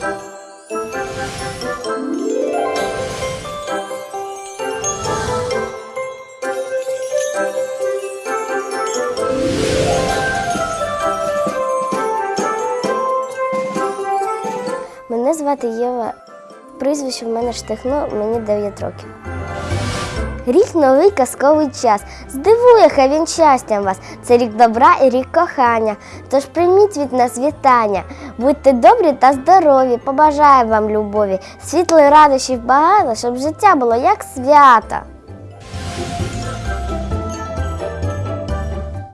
Мене звати Єва. Прізвище в мене штихно, мені 9 років. Рік новий казковий час. Здивує хай він щастям вас. Це рік добра і рік кохання. Тож прийміть від нас вітання. Будьте добрі та здорові, побажаю вам любові, світлої радощів багато, щоб життя було як свято.